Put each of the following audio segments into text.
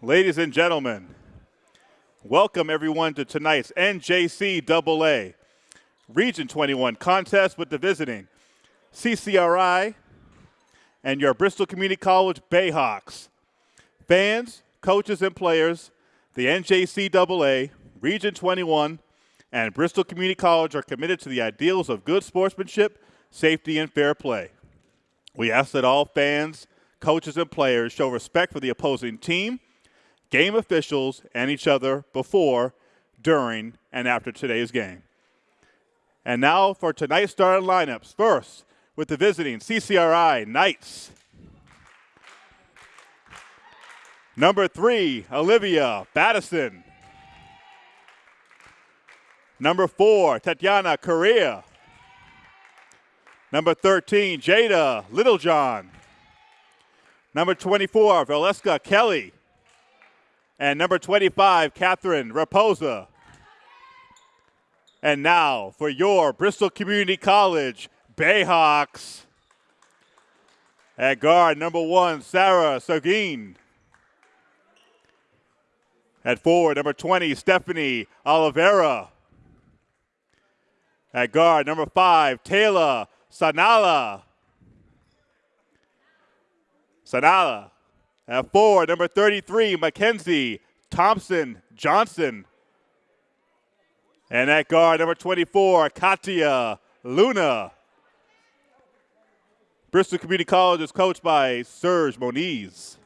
Ladies and gentlemen, welcome everyone to tonight's NJCAA Region 21 contest with the visiting CCRI and your Bristol Community College Bayhawks. Fans, coaches, and players, the NJCAA Region 21 and Bristol Community College are committed to the ideals of good sportsmanship, safety, and fair play. We ask that all fans, coaches, and players show respect for the opposing team game officials, and each other before, during, and after today's game. And now for tonight's starting lineups. First, with the visiting CCRI Knights. Number three, Olivia Battison. Number four, Tatiana Correa. Number 13, Jada Littlejohn. Number 24, Valeska Kelly. And number 25, Catherine Raposa. And now for your Bristol Community College Bayhawks. At guard, number one, Sarah Seguin. At forward, number 20, Stephanie Oliveira. At guard, number five, Taylor Sanala. Sanala. At four, number 33, Mackenzie Thompson Johnson. And at guard, number 24, Katia Luna. Bristol Community College is coached by Serge Moniz.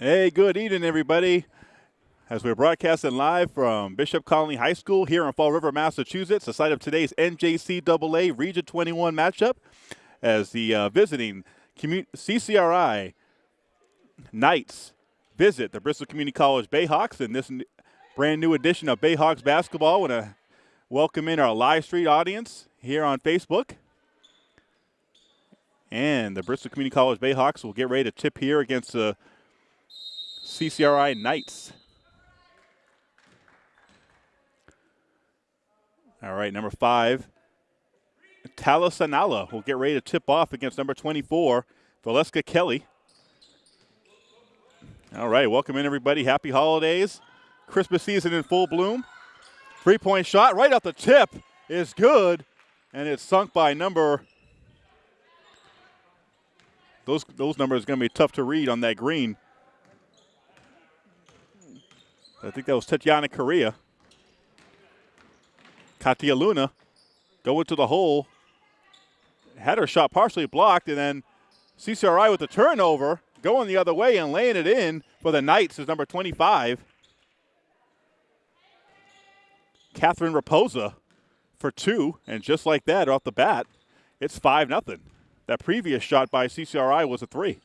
Hey, good evening, everybody. As we're broadcasting live from Bishop Connolly High School here in Fall River, Massachusetts, the site of today's NJCAA Region 21 matchup, as the uh, visiting CCRI Knights visit the Bristol Community College Bayhawks in this brand new edition of Bayhawks basketball. Want to welcome in our live stream audience here on Facebook. And the Bristol Community College Bayhawks will get ready to tip here against the CCRI Knights. All right, number five, Taylor Sanala will get ready to tip off against number 24, Valeska Kelly. All right, welcome in everybody. Happy holidays. Christmas season in full bloom. Three point shot right off the tip is good, and it's sunk by number. Those, those numbers are going to be tough to read on that green. I think that was Tatiana Correa. Katia Luna going to the hole. Had her shot partially blocked, and then CCRI with the turnover, going the other way and laying it in for the Knights is number 25. Catherine Raposa for two, and just like that off the bat, it's 5 nothing. That previous shot by CCRI was a three.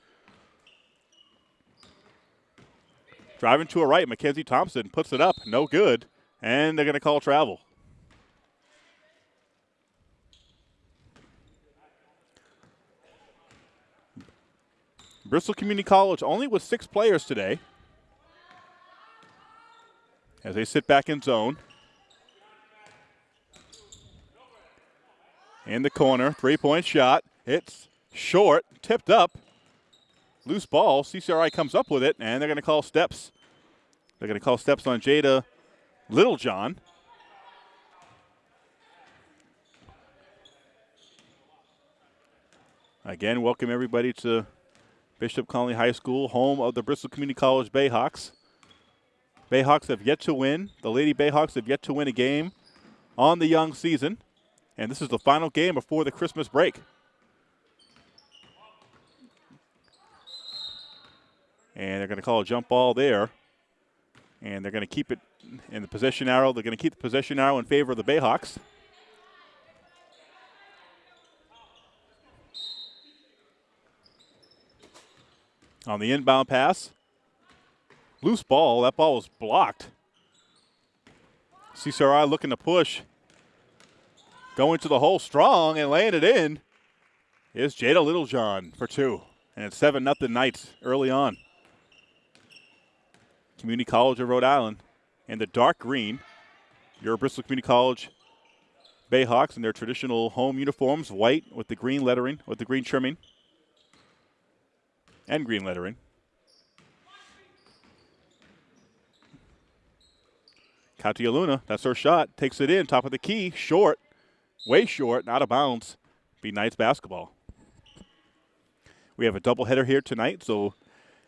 Driving to a right, Mackenzie Thompson puts it up, no good, and they're going to call travel. Bristol Community College only with six players today. As they sit back in zone. In the corner, three point shot. It's short, tipped up. Loose ball. CCRI comes up with it, and they're going to call steps. They're going to call steps on Jada Littlejohn. Again, welcome everybody to Bishop Connolly High School, home of the Bristol Community College Bayhawks. Bayhawks have yet to win. The Lady Bayhawks have yet to win a game on the young season. And this is the final game before the Christmas break. And they're going to call a jump ball there. And they're going to keep it in the possession arrow. They're going to keep the possession arrow in favor of the Bayhawks. On the inbound pass, loose ball. That ball was blocked. CCRI looking to push. Going to the hole strong and laying it in is Jada Littlejohn for two. And it's 7 nothing Knights early on. Community College of Rhode Island in the dark green. Your Bristol Community College Bayhawks in their traditional home uniforms, white with the green lettering, with the green trimming, and green lettering. Katia Luna, that's her shot, takes it in, top of the key, short, way short, out of bounds. Be Knights basketball. We have a doubleheader here tonight, so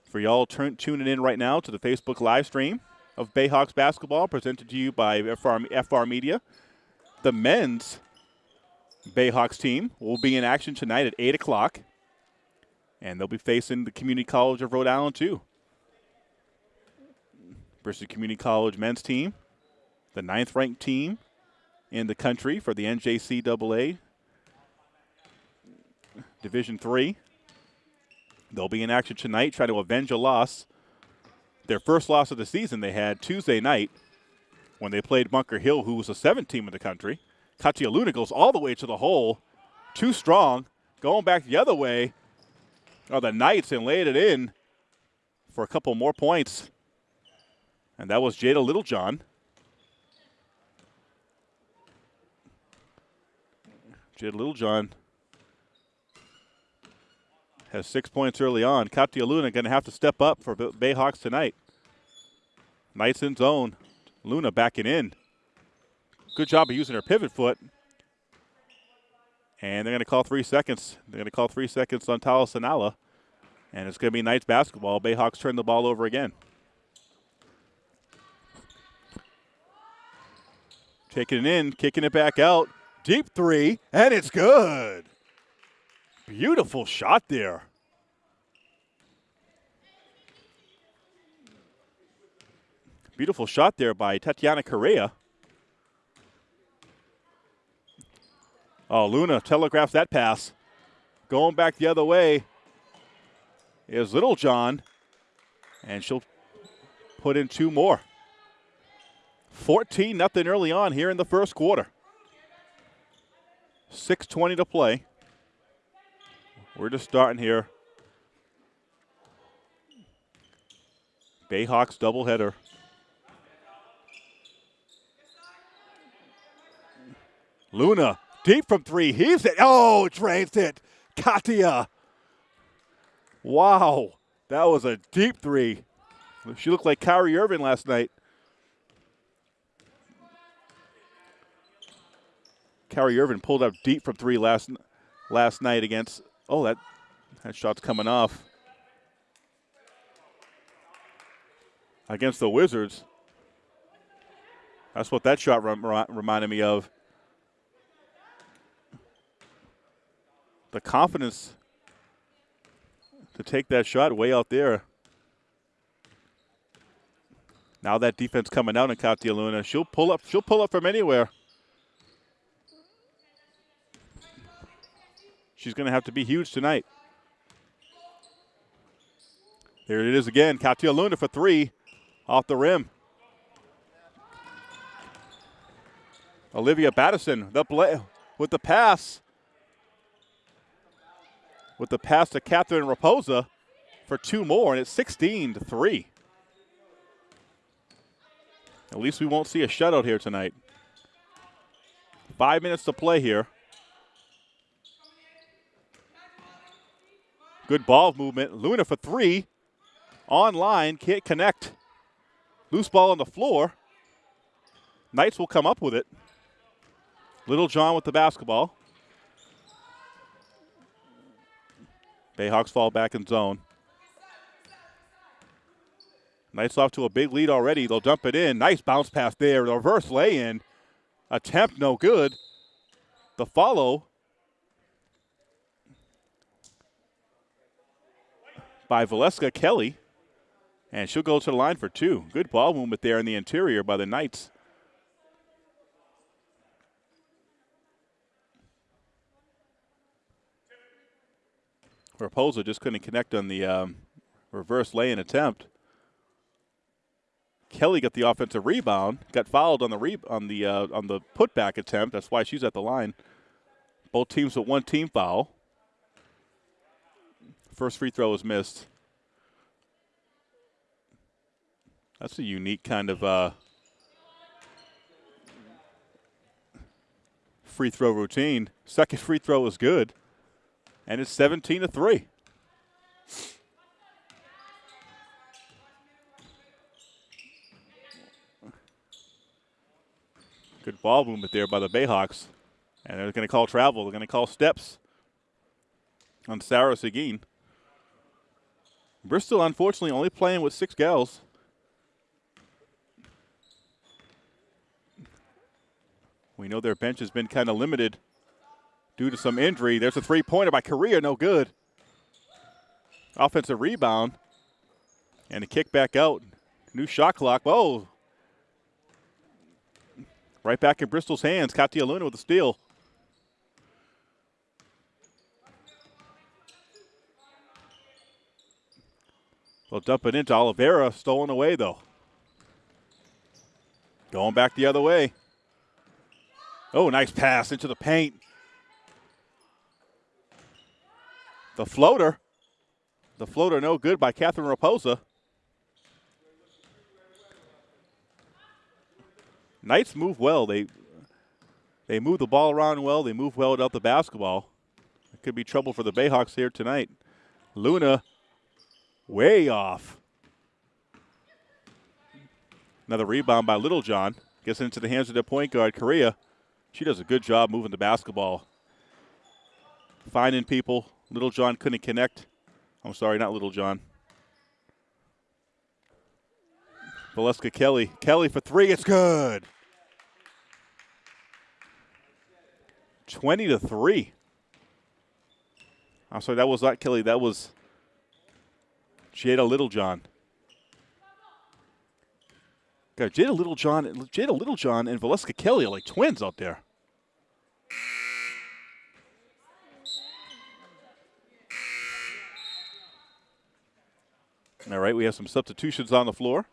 for y'all turn, tuning in right now to the Facebook live stream of Bayhawks basketball presented to you by FR, FR Media, the men's Bayhawks team will be in action tonight at 8 o'clock, and they'll be facing the Community College of Rhode Island, too. Bristol Community College men's team, the ninth ranked team in the country for the NJCAA Division Three. They'll be in action tonight, trying to avenge a loss. Their first loss of the season they had Tuesday night when they played Bunker Hill, who was the seventh team in the country. Katia Luna goes all the way to the hole, too strong, going back the other way. Oh, the Knights and laid it in for a couple more points. And that was Jada Littlejohn. Jada Littlejohn has six points early on. Katia Luna going to have to step up for Bayhawks tonight. Knights in zone. Luna backing in. Good job of using her pivot foot. And they're going to call three seconds. They're going to call three seconds on Taylor Sanala. And it's going to be Knights basketball. Bayhawks turn the ball over again. Taking it in, kicking it back out. Deep three, and it's good. Beautiful shot there. Beautiful shot there by Tatiana Correa. Oh, Luna telegraphs that pass. Going back the other way is Littlejohn, and she'll put in two more. 14 nothing early on here in the first quarter. 6.20 to play. We're just starting here. Bayhawks doubleheader. Luna deep from three. He's it. Oh, drains it. Katia. Wow. That was a deep three. She looked like Kyrie Irving last night. Kyrie Irving pulled up deep from three last last night against Oh, that, that shot's coming off. Against the Wizards. That's what that shot rem- reminded me of. The confidence to take that shot way out there. Now that defense coming out in Katia Luna, she'll pull up. She'll pull up from anywhere. She's going to have to be huge tonight. There it is again. Katia Luna for three off the rim. Olivia Battison the play, with the pass. With the pass to Catherine Raposa for two more, and it's 16 to 3. At least we won't see a shutout here tonight. Five minutes to play here. Good ball movement. Luna for three. Online, can't connect. Loose ball on the floor. Knights will come up with it. Littlejohn with the basketball. Bayhawks fall back in zone. Knights off to a big lead already. They'll dump it in. Nice bounce pass there. Reverse lay in. Attempt no good. The follow by Valeska Kelly. And she'll go to the line for two. Good ball movement there in the interior by the Knights. Raposa just couldn't connect on the um, reverse lay-in attempt. Kelly got the offensive rebound, got fouled on the re- on the uh, on the putback attempt. That's why she's at the line. Both teams with one team foul. First free throw was missed. That's a unique kind of uh, free throw routine. Second free throw was good, and it's 17 to three. Good ball movement there by the Bayhawks. And they're going to call travel. They're going to call steps on Sarah Seguin. Bristol, unfortunately, only playing with six gals. We know their bench has been kind of limited due to some injury. There's a three pointer by Correa, no good. Offensive rebound. And a kick back out. New shot clock. Whoa, Right back in Bristol's hands. Katia Luna with the steal. They'll dump it into Oliveira. Stolen away, though. Going back the other way. Oh, nice pass into the paint. The floater. The floater no good by Catherine Raposa. Knights move well. They they move the ball around well. They move well without the basketball. It could be trouble for the Bayhawks here tonight. Luna way off. Another rebound by Littlejohn. Gets into the hands of the point guard, Correa. She does a good job moving the basketball. Finding people. Littlejohn couldn't connect. I'm sorry, not Littlejohn. Valeska Kelly. Kelly for three. It's good. 20 to 3. I'm sorry, that was not Kelly. That was Jada Littlejohn. Got Jada Littlejohn, Jada Littlejohn and Valeska Kelly are like twins out there. All right, we have some substitutions on the floor.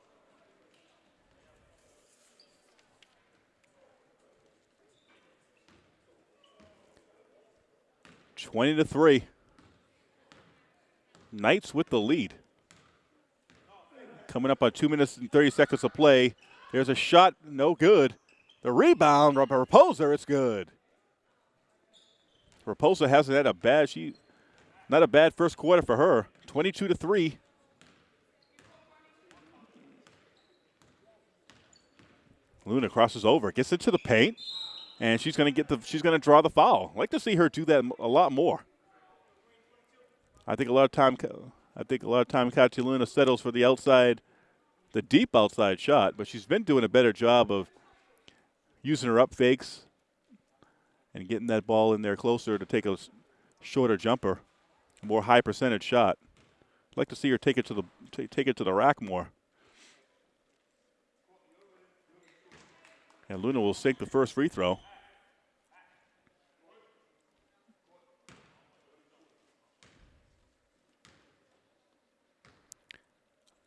20 to 3. Knights with the lead. Coming up on 2 minutes and 30 seconds of play. There's a shot, no good. The rebound, Raposa, it's good. Raposa hasn't had a bad, she, not a bad first quarter for her. 22 to 3. Luna crosses over, gets into the paint and she's going to get the she's going to draw the foul. Like to see her do that a lot more. I think a lot of time I think a lot of time Katia Luna settles for the outside, the deep outside shot, but she's been doing a better job of using her up fakes and getting that ball in there closer to take a shorter jumper, more high percentage shot. I'd like to see her take it to the take it to the rack more. And Luna will sink the first free throw.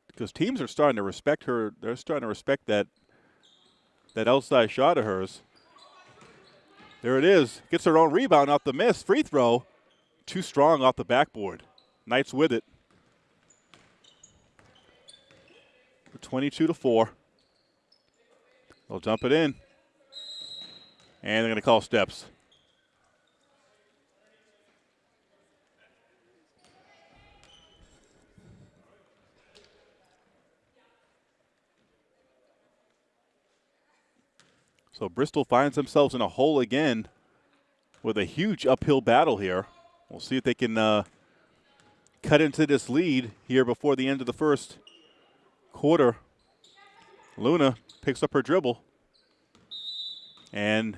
because teams are starting to respect her. They're starting to respect that that outside shot of hers. There it is. Gets her own rebound off the miss. Free throw. Too strong off the backboard. Knights with it. 22 to 4. They'll dump it in. And they're going to call steps. So Bristol finds themselves in a hole again with a huge uphill battle here. We'll see if they can uh, cut into this lead here before the end of the first quarter. Luna picks up her dribble. And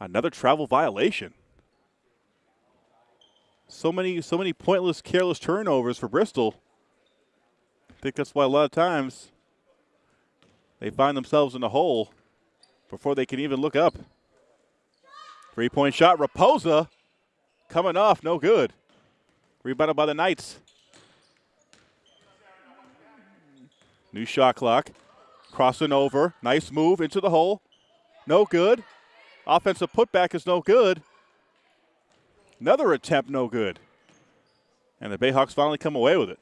another travel violation. So many, so many pointless, careless turnovers for Bristol. I think that's why a lot of times they find themselves in a hole before they can even look up. Three point shot. Raposa coming off, no good. Rebounded by the Knights. New shot clock. Crossing over. Nice move into the hole. No good. Offensive putback is no good. Another attempt, no good. And the Bayhawks finally come away with it.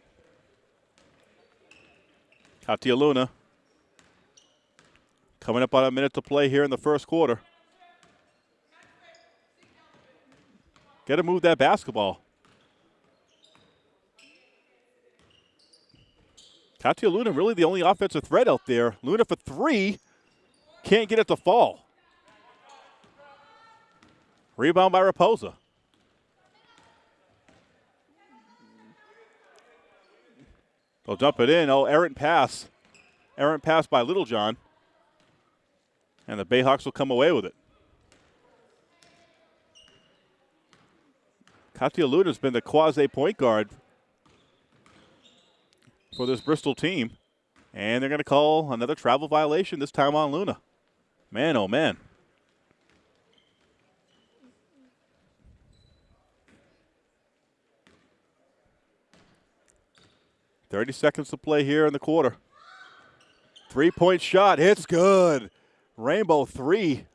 Katia Luna coming up on a minute to play here in the first quarter. Got to move that basketball. Katia Luna really the only offensive threat out there. Luna for three. Can't get it to fall. Rebound by Raposa. They'll dump it in. Oh, errant pass. Errant pass by Littlejohn. And the Bayhawks will come away with it. Katia Luna's been the quasi point guard for this Bristol team. And they're going to call another travel violation, this time on Luna. Man, oh man. Thirty seconds to play here in the quarter. Three-point shot, it's good. Rainbow three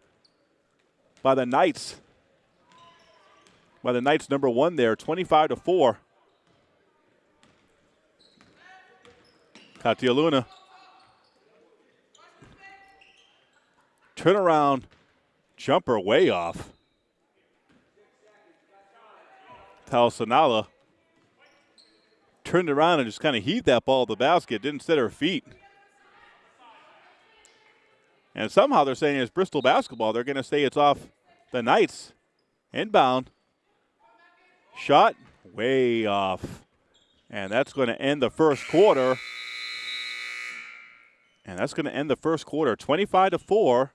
by the Knights. By the Knights number one there, 25 to 4. Katia Luna. Turnaround jumper way off. Taylor Sanala turned around and just kind of heaved that ball to the basket, didn't set her feet. And somehow they're saying it's Bristol basketball. They're going to say it's off the Knights. Inbound. Shot way off. And that's going to end the first quarter. And that's going to end the first quarter 25 to 4.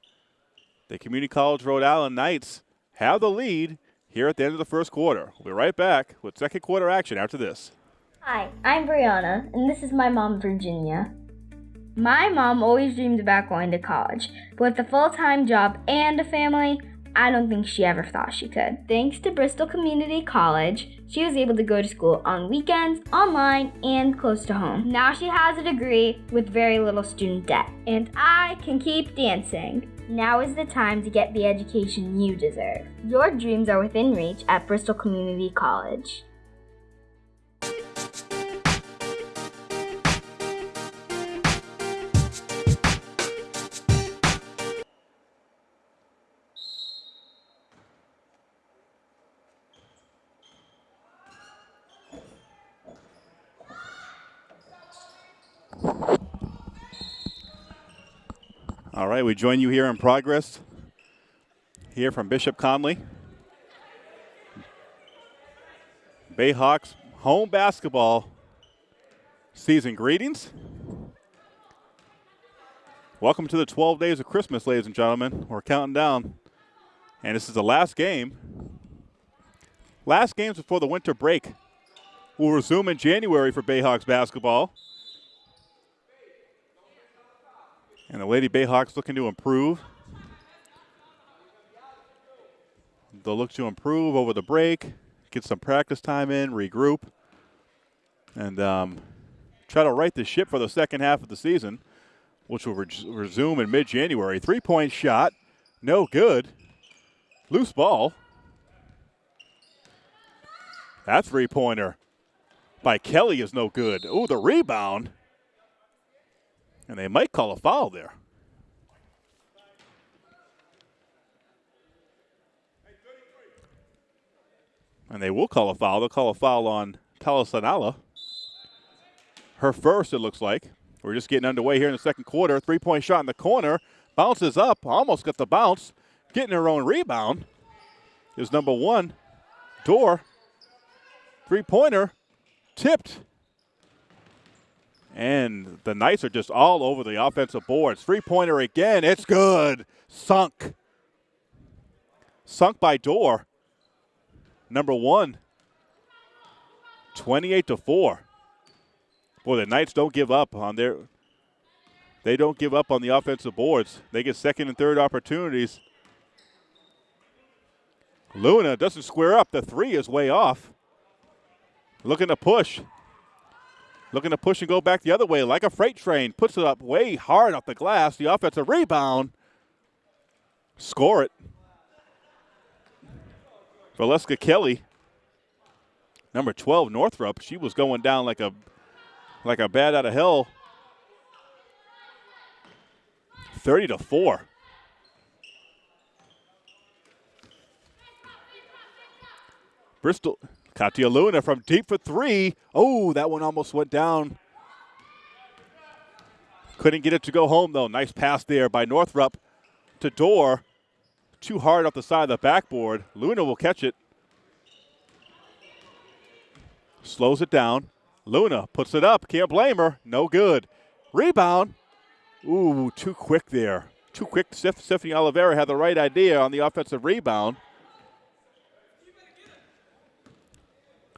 The Community College Rhode Island Knights have the lead here at the end of the first quarter. We'll be right back with second quarter action after this. Hi, I'm Brianna, and this is my mom, Virginia. My mom always dreamed about going to college, but with a full time job and a family, I don't think she ever thought she could. Thanks to Bristol Community College, she was able to go to school on weekends, online, and close to home. Now she has a degree with very little student debt, and I can keep dancing. Now is the time to get the education you deserve. Your dreams are within reach at Bristol Community College. Right, we join you here in progress, here from Bishop Connolly. Bayhawks home basketball season greetings. Welcome to the 12 days of Christmas, ladies and gentlemen. We're counting down, and this is the last game. Last games before the winter break. We'll resume in January for Bayhawks basketball. And the Lady Bayhawks looking to improve. They'll look to improve over the break, get some practice time in, regroup, and um, try to right the ship for the second half of the season, which will res- resume in mid January. Three point shot, no good. Loose ball. That three pointer by Kelly is no good. Oh, the rebound. And they might call a foul there. And they will call a foul. They'll call a foul on Taylor Sanala. Her first, it looks like. We're just getting underway here in the second quarter. Three point shot in the corner. Bounces up. Almost got the bounce. Getting her own rebound is number one. Dorr. Three pointer. Tipped. And the Knights are just all over the offensive boards. Three pointer again. It's good. Sunk. Sunk by Dorr. Number one. 28 to 4. Boy, the Knights don't give up on their they don't give up on the offensive boards. They get second and third opportunities. Luna doesn't square up. The three is way off. Looking to push. Looking to push and go back the other way like a freight train. Puts it up way hard off the glass. The offensive rebound. Score it. Valeska Kelly, number 12, Northrop. She was going down like a like a bat out of hell. 30 to 4. Bristol, Katia Luna from deep for three. Oh, that one almost went down. Couldn't get it to go home, though. Nice pass there by Northrup to Dorr. Too hard off the side of the backboard. Luna will catch it. Slows it down. Luna puts it up. Can't blame her. No good. Rebound. Ooh, too quick there. Too quick. Stephanie Oliveira had the right idea on the offensive rebound.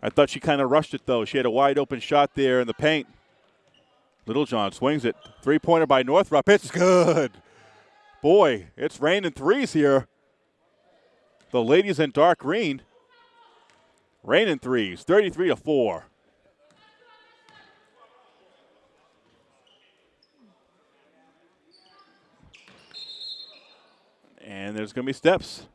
I thought she kind of rushed it, though. She had a wide open shot there in the paint. Littlejohn swings it. Three pointer by Northrop. It's good. Boy, it's raining threes here. The ladies in dark green. Raining threes. 33 to 4. And there's going to be steps.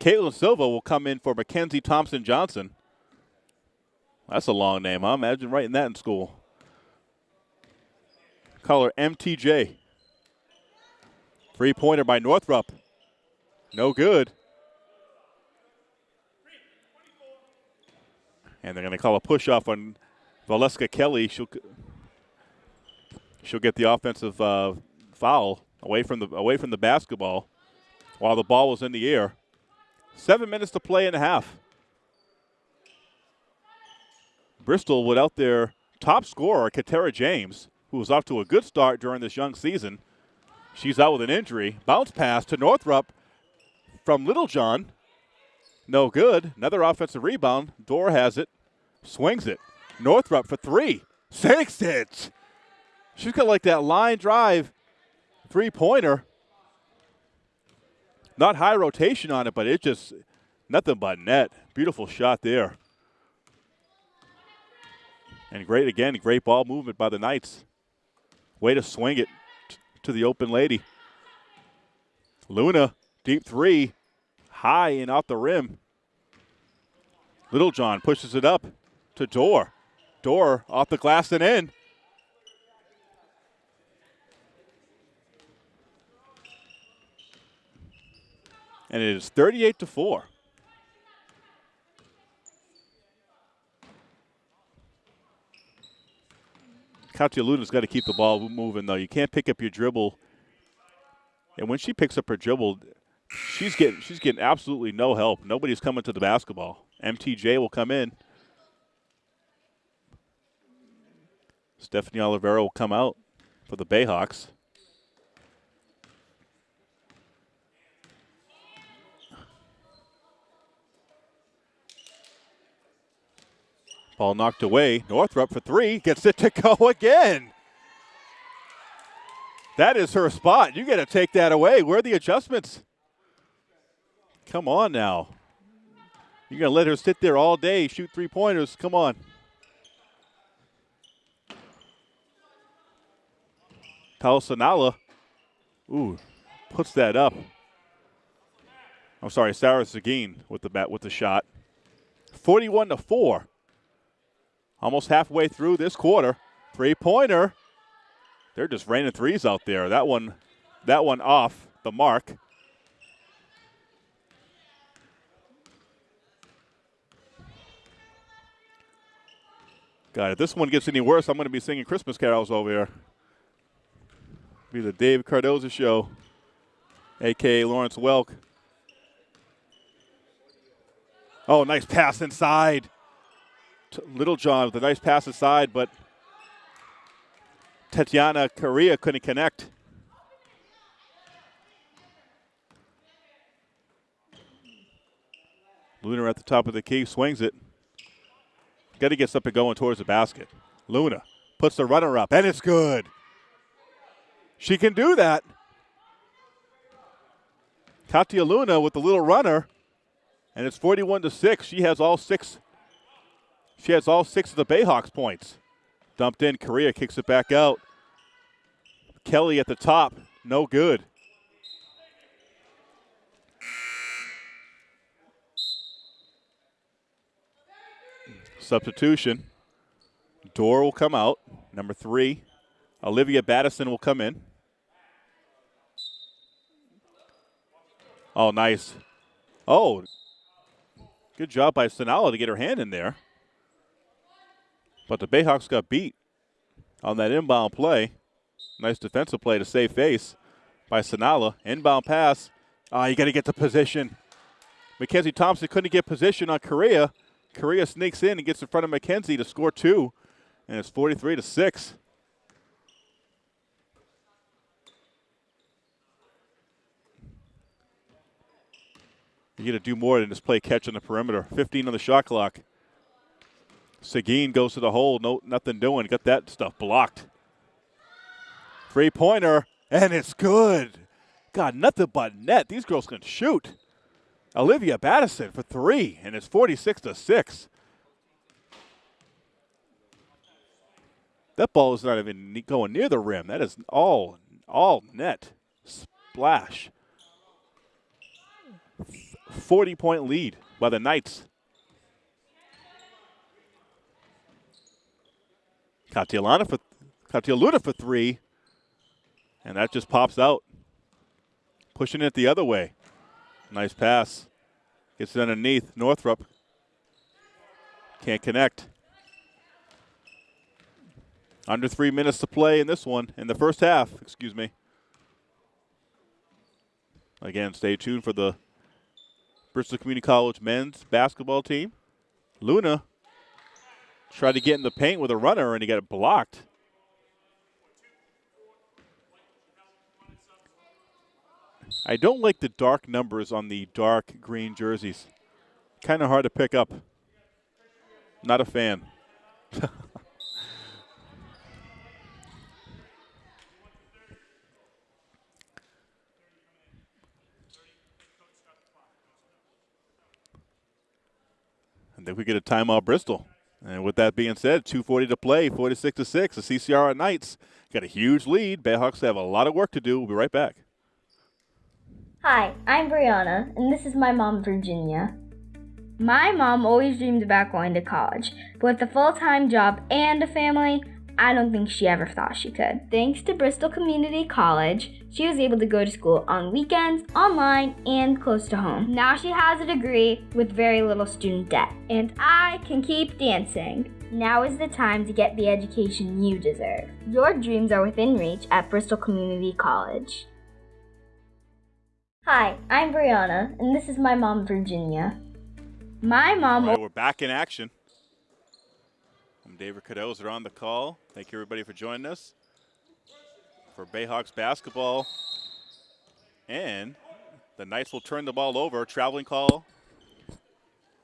Caitlin Silva will come in for Mackenzie Thompson Johnson. That's a long name, huh? Imagine writing that in school. Call her MTJ. Three pointer by Northrup. No good. And they're going to call a push off on Valeska Kelly. She'll she'll get the offensive uh, foul away from the away from the basketball while the ball was in the air. Seven minutes to play in a half. Bristol without their top scorer, Katera James, who was off to a good start during this young season. She's out with an injury. Bounce pass to Northrup from Littlejohn. No good. Another offensive rebound. Dorr has it. Swings it. Northrup for three. Sinks it. She's got like that line drive three pointer. Not high rotation on it, but it just nothing but net. Beautiful shot there. And great again, great ball movement by the Knights. Way to swing it to the open lady. Luna, deep three, high and off the rim. Littlejohn pushes it up to Dorr. Dorr off the glass and in. And it is 38 to 4. Katia Luna's got to keep the ball moving, though. You can't pick up your dribble. And when she picks up her dribble, she's getting she's getting absolutely no help. Nobody's coming to the basketball. MTJ will come in. Stephanie Oliveira will come out for the Bayhawks. Ball knocked away. Northrup for three. Gets it to go again. That is her spot. You got to take that away. Where are the adjustments? Come on now. You're going to let her sit there all day, shoot three pointers. Come on. Taylor Sanala, ooh, puts that up. I'm sorry, Sarah Seguin with the bat with the shot. 41 to 4. Almost halfway through this quarter. Three pointer. They're just raining threes out there. That one, that one off the mark. God, if this one gets any worse, I'm going to be singing Christmas carols over here. Be the Dave Cardoza show, aka Lawrence Welk. Oh, nice pass inside. Littlejohn with a nice pass aside, but Tatiana Correa couldn't connect. Luna at the top of the key, swings it. Got to get something going towards the basket. Luna puts the runner up, and it's good. She can do that. Katia Luna with the little runner, and it's 41 to 6. She has all six. She has all six of the Bayhawks points. Dumped in, Correa kicks it back out. Kelly at the top, no good. Substitution. Dorr will come out. Number three, Olivia Battison will come in. Oh, nice. Oh, good job by Sanala to get her hand in there. But the Bayhawks got beat on that inbound play. Nice defensive play to save face by Sanala. Inbound pass. Ah, oh, you got to get the position. Mackenzie Thompson couldn't get position on Correa. Correa sneaks in and gets in front of Mackenzie to score two, and it's 43 to six. You got to do more than just play catch on the perimeter. 15 on the shot clock. Seguin goes to the hole. No, nothing doing. Got that stuff blocked. Three pointer, and it's good. God, nothing but net. These girls can shoot. Olivia Battison for three, and it's 46 to 6. That ball is not even going near the rim. That is all all net. Splash. 40 point lead by the Knights. Katialana for Katia Luna for three. And that just pops out. Pushing it the other way. Nice pass. Gets it underneath. Northrup can't connect. Under three minutes to play in this one, in the first half, excuse me. Again, stay tuned for the Bristol Community College men's basketball team. Luna tried to get in the paint with a runner and he got it blocked. I don't like the dark numbers on the dark green jerseys. Kind of hard to pick up. Not a fan. I think we get a timeout Bristol. And with that being said, 240 to play, 46 to 6. The CCR Knights got a huge lead. Bayhawks have a lot of work to do. We'll be right back. Hi, I'm Brianna, and this is my mom, Virginia. My mom always dreamed about going to college, but with a full time job and a family, I don't think she ever thought she could. Thanks to Bristol Community College, she was able to go to school on weekends, online, and close to home. Now she has a degree with very little student debt, and I can keep dancing. Now is the time to get the education you deserve. Your dreams are within reach at Bristol Community College. Hi, I'm Brianna, and this is my mom, Virginia. My mom. Right, we're back in action. David Cadoz. are on the call. Thank you, everybody, for joining us for Bayhawks basketball. And the Knights will turn the ball over. Traveling call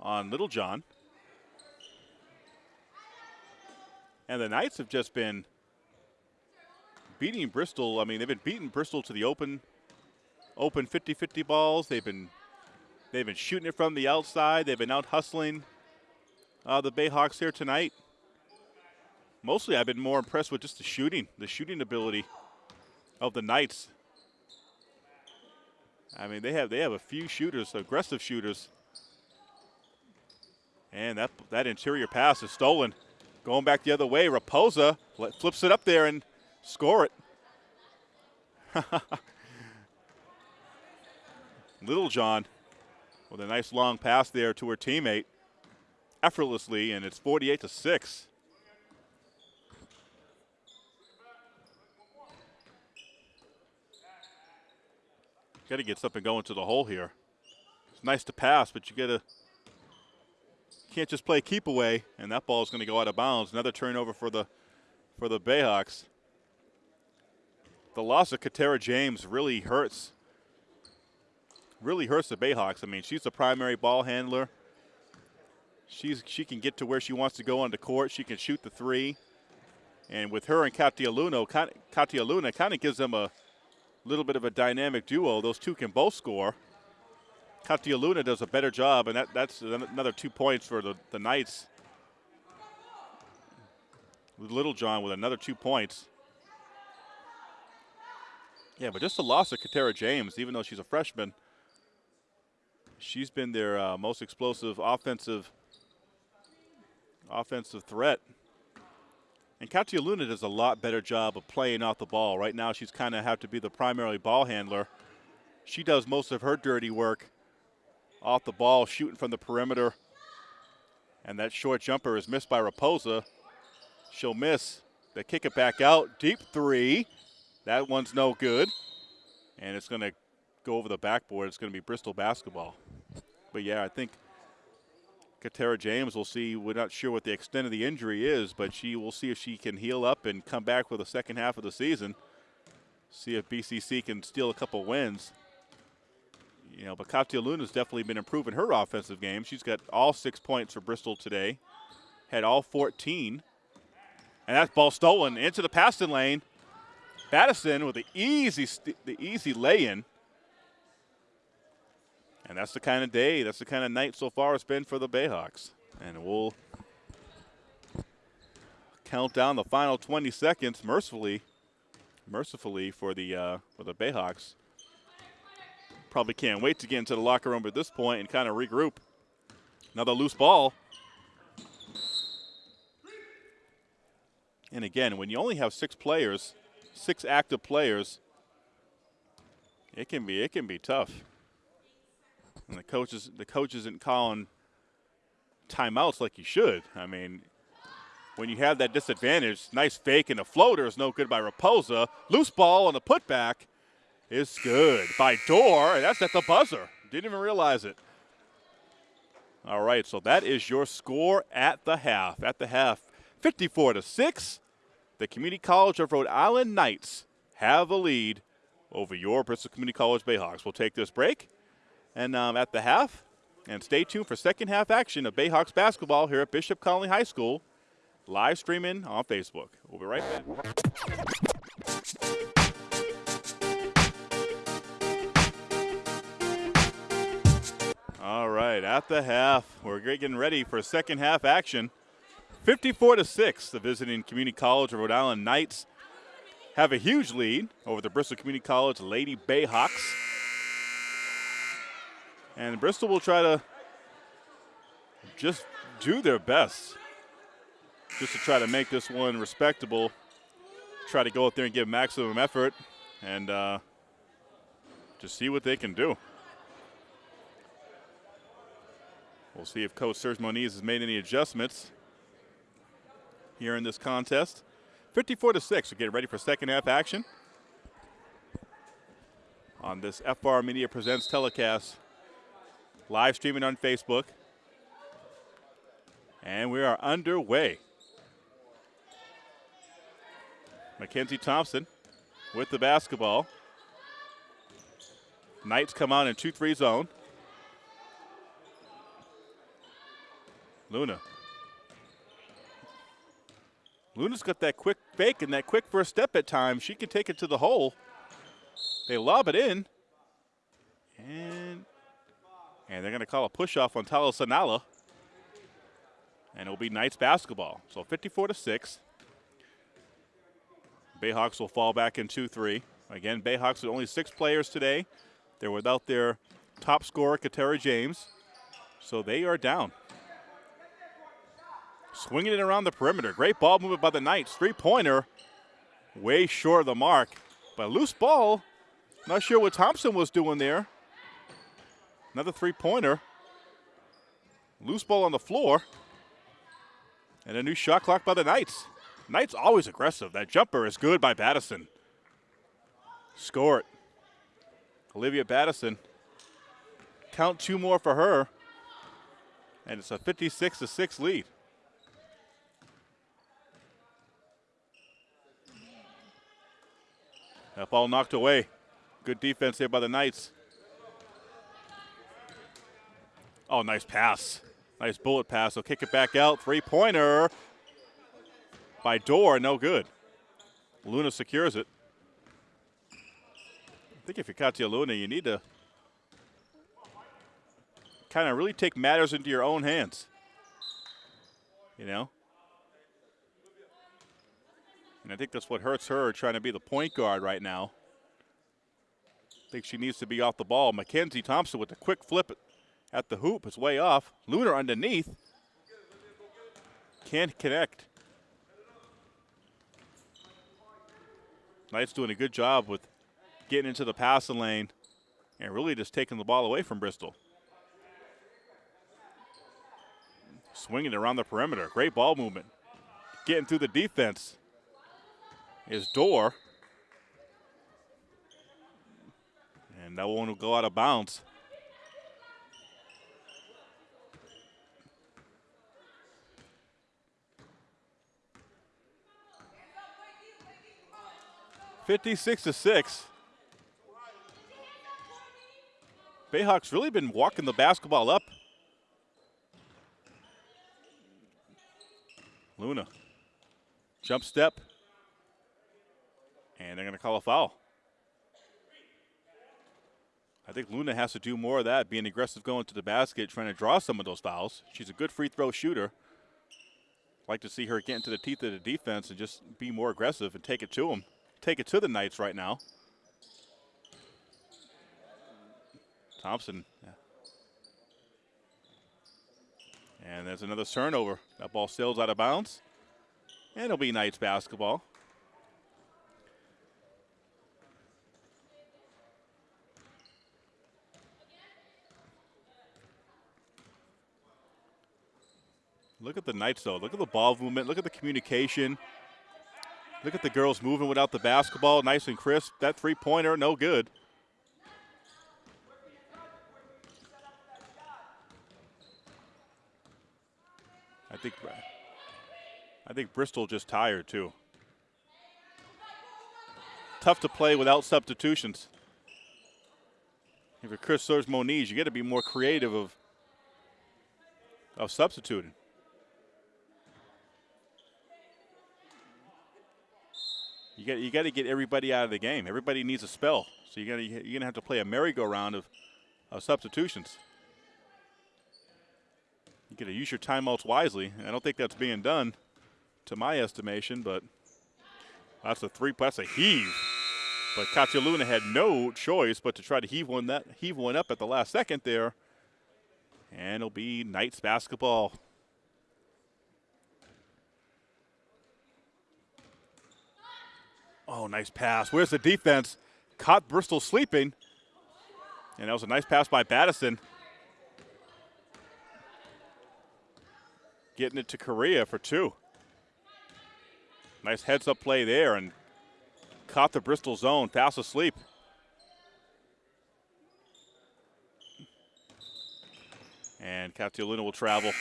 on Littlejohn. And the Knights have just been beating Bristol. I mean, they've been beating Bristol to the open open 50-50 balls. They've been they've been shooting it from the outside. They've been out hustling uh, the Bayhawks here tonight. Mostly, I've been more impressed with just the shooting, the shooting ability of the Knights. I mean, they have they have a few shooters, aggressive shooters. And that that interior pass is stolen. Going back the other way, Raposa flips it up there and score it. Littlejohn with a nice long pass there to her teammate effortlessly, and it's 48 to 6. Got to get something going to the hole here. It's nice to pass, but you got to can't just play keep away, and that ball is going to go out of bounds. Another turnover for the for the Bayhawks. The loss of Katera James really hurts really hurts the Bayhawks. I mean, she's the primary ball handler. She's she can get to where she wants to go on the court. She can shoot the three. And with her and Katia Luna, Katia Luna kind of gives them a little bit of a dynamic duo. Those two can both score. Katia Luna does a better job, and that, that's another two points for the, the Knights. Littlejohn with another two points. Yeah, but just the loss of Katera James, even though she's a freshman. She's been their uh, most explosive offensive offensive threat. And Katia Luna does a lot better job of playing off the ball. Right now, she's kind of have to be the primary ball handler. She does most of her dirty work off the ball, shooting from the perimeter. And that short jumper is missed by Raposa. She'll miss. They kick it back out. Deep three. That one's no good. And it's going to go over the backboard. It's going to be Bristol basketball. But yeah, I think Katera James we'll see. We're not sure what the extent of the injury is, but she will see if she can heal up and come back for the second half of the season. See if BCC can steal a couple wins. You know, but Katia Luna's definitely been improving her offensive game. She's got all six points for Bristol today, had all 14. And that ball stolen into the passing lane. Battison with the easy, the easy lay-in. And that's the kind of day, that's the kind of night so far it's been for the Bayhawks. And we'll count down the final 20 seconds mercifully, mercifully for the uh, for the Bayhawks. Probably can't wait to get into the locker room at this point and kind of regroup. Another loose ball. And again, when you only have six players, six active players, it can be it can be tough. And the coaches the coach isn't calling timeouts like you should. I mean, when you have that disadvantage, nice fake and a floater is no good by Raposa. Loose ball on the putback is good by Dorr, and that's at the buzzer. Didn't even realize it. All right, so that is your score at the half. At the half, 54 to 6. The Community College of Rhode Island Knights have the lead over your Bristol Community College Bayhawks. We'll take this break and um, at the half. And stay tuned for second half action of Bayhawks basketball here at Bishop Connolly High School, live streaming on Facebook. We'll be right back. All right, at the half, we're getting ready for second half action. 54 to 6, the visiting Community College of Rhode Island Knights have a huge lead over the Bristol Community College Lady Bayhawks. And Bristol will try to just do their best just to try to make this one respectable. Try to go out there and give maximum effort and uh, just see what they can do. We'll see if Coach Serge Moniz has made any adjustments here in this contest. 54 to 6. We're getting ready for second half action on this FR Media Presents telecast live streaming on Facebook. And we are underway. Mackenzie Thompson with the basketball. Knights come out in 2-3 zone. Luna. Luna's got that quick fake and that quick first step at times. She can take it to the hole. They lob it in. And and they're going to call a push off on Taylor Sanala. And it'll be Knights basketball. So 54 to 6. Bayhawks will fall back in 2 3. Again, Bayhawks with only six players today. They're without their top scorer, Katera James. So they are down. Swinging it around the perimeter. Great ball movement by the Knights. Three pointer. Way short of the mark. But loose ball. Not sure what Thompson was doing there. Another three pointer. Loose ball on the floor. And a new shot clock by the Knights. Knights always aggressive. That jumper is good by Battison. Score it. Olivia Battison. Count two more for her. And it's a 56 to 6 lead. That ball knocked away. Good defense here by the Knights. Oh, nice pass. Nice bullet pass. They'll kick it back out. Three pointer by Dorr. No good. Luna secures it. I think if you're Katia Luna, you need to kind of really take matters into your own hands. You know? And I think that's what hurts her trying to be the point guard right now. I think she needs to be off the ball. Mackenzie Thompson with a quick flip at the hoop. It's way off. Luna underneath. Can't connect. Knight's doing a good job with getting into the passing lane and really just taking the ball away from Bristol. Swinging around the perimeter. Great ball movement. Getting through the defense is Dorr. And that one will go out of bounds. Fifty-six to six. Bayhawks really been walking the basketball up. Luna. Jump step. And they're going to call a foul. I think Luna has to do more of that, being aggressive going to the basket, trying to draw some of those fouls. She's a good free throw shooter. Like to see her get into the teeth of the defense and just be more aggressive and take it to them. Take it to the Knights right now. Thompson. Yeah. And there's another turnover. That ball sails out of bounds. And it'll be Knights basketball. Look at the Knights, though. Look at the ball movement. Look at the communication. Look at the girls moving without the basketball. Nice and crisp. That three pointer, no good. I think I think Bristol just tired too. Tough to play without substitutions. If you're Chris serves Moniz, you got to be more creative of of substituting. Got you got to get everybody out of the game. Everybody needs a spell, so you got you're gonna have to play a merry-go-round of, of substitutions. You got to use your timeouts wisely. I don't think that's being done, to my estimation. But that's a three. That's a heave. But Katia had no choice but to try to heave one that heave one up at the last second there, and it'll be Knights basketball. Oh, nice pass. Where's the defense? Caught Bristol sleeping. And that was a nice pass by Battison. Getting it to Correa for two. Nice heads up play there and caught the Bristol zone, fast asleep. And Katia Luna will travel.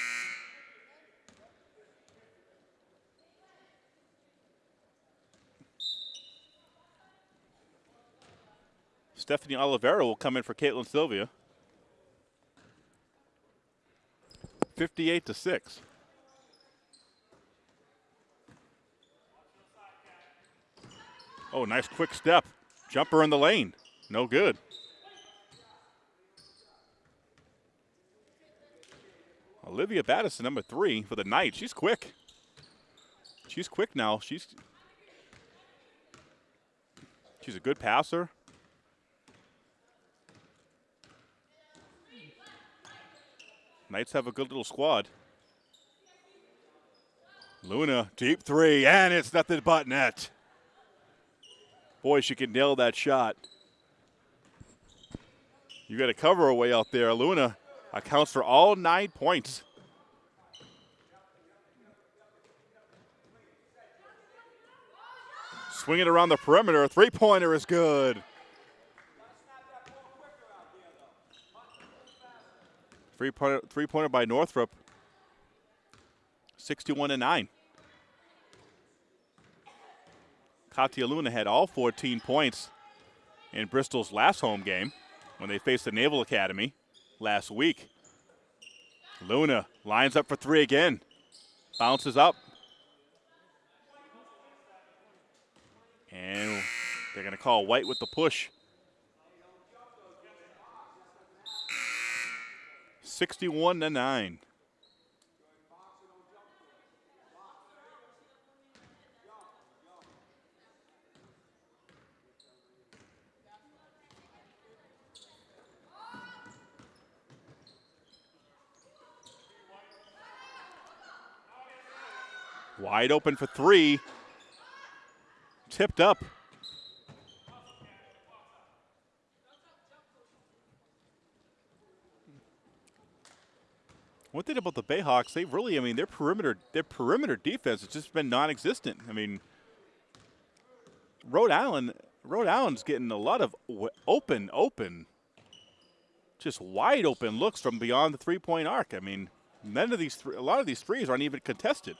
Stephanie Oliveira will come in for Caitlin Sylvia. 58 to 6. Oh, nice quick step. Jumper in the lane. No good. Olivia Battison, number three for the night. She's quick. She's quick now. She's she's a good passer. Knights have a good little squad. Luna, deep three, and it's nothing but net. Boy, she can nail that shot. You got a cover away out there. Luna accounts for all nine points. Swinging around the perimeter. Three pointer is good. Three pointer, three pointer by Northrop. 61 to 9. Katia Luna had all 14 points in Bristol's last home game when they faced the Naval Academy last week. Luna lines up for three again. Bounces up. And they're going to call White with the push. 61 to 9. Wide open for three. Tipped up. One thing about the Bayhawks, they really, I mean, their perimeter, their perimeter defense has just been non-existent. I mean, Rhode Island, Rhode Island's getting a lot of open, open, just wide open looks from beyond the three-point arc. I mean, none of these, a lot of these threes aren't even contested.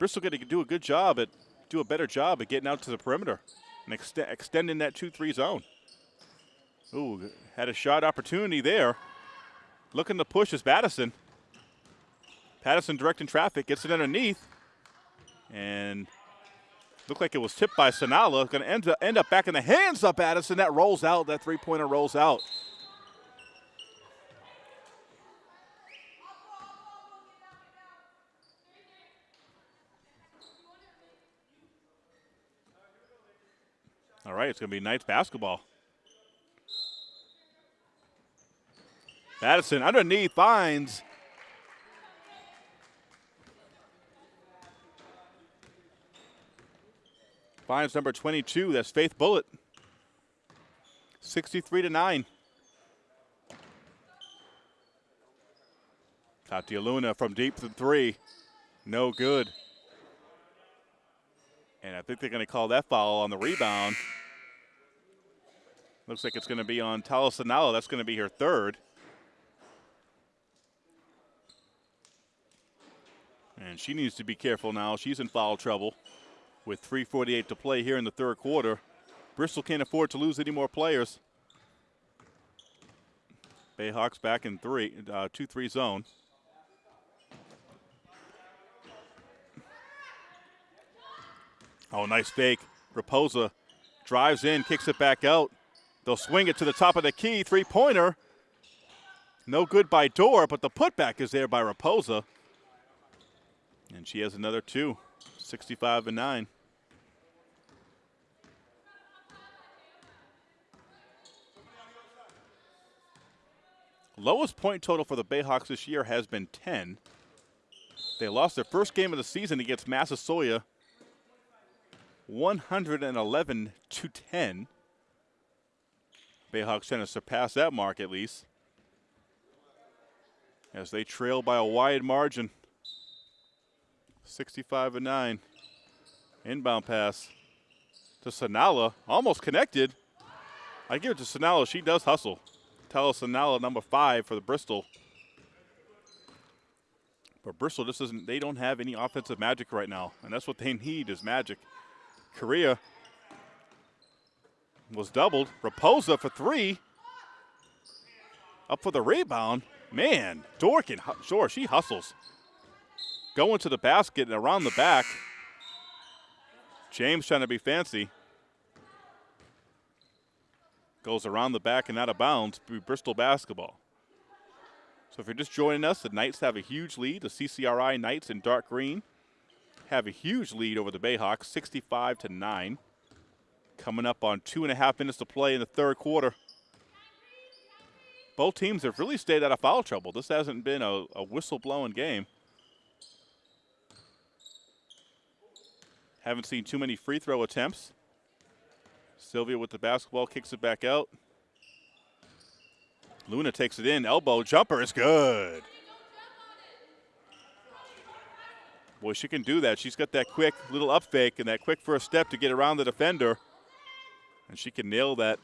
Bristol going to do a good job at, do a better job at getting out to the perimeter and extending that two-three zone. Ooh, had a shot opportunity there. Looking to push is Battison. Battison directing traffic, gets it underneath. And looked like it was tipped by Sanala. Going to end, end up back in the hands of Battison. That rolls out. That three-pointer rolls out. All right, it's going to be Knights basketball. Battison underneath finds. Finds number 22. That's Faith Bullet. 63 to 9. Katia Luna from deep to three. No good. And I think they're going to call that foul on the rebound. Looks like it's going to be on Taylor Sanala. That's going to be her third. And she needs to be careful now. She's in foul trouble with 3.48 to play here in the third quarter. Bristol can't afford to lose any more players. Bayhawks back in three, uh, 2-3 zone. Oh, nice fake. Raposa drives in, kicks it back out. They'll swing it to the top of the key. Three-pointer. No good by Dorr, but the putback is there by Raposa. And she has another two, 65 and 9. Lowest point total for the Bayhawks this year has been 10. They lost their first game of the season against Massasoit 111 to 10. Bayhawks trying to surpass that mark at least as they trail by a wide margin. 65 and 9. Inbound pass to Sanala, almost connected. I give it to Sanala. She does hustle. Taylor Sanala number five for the Bristol. But Bristol just doesn't, they don't have any offensive magic right now. And that's what they need is magic. Correa was doubled. Raposa for three. Up for the rebound. Man, Dorkin, sure, she hustles going to the basket and around the back. James trying to be fancy. Goes around the back and out of bounds. Bristol basketball. So if you're just joining us, the Knights have a huge lead. The CCRI Knights in dark green have a huge lead over the Bayhawks, 65 to 9. Coming up on two and a half minutes to play in the third quarter. Both teams have really stayed out of foul trouble. This hasn't been a, a whistle-blowing game. Haven't seen too many free throw attempts. Sylvia with the basketball kicks it back out. Luna takes it in. Elbow jumper is good. Boy, she can do that. She's got that quick little up fake and that quick first step to get around the defender. And she can nail that,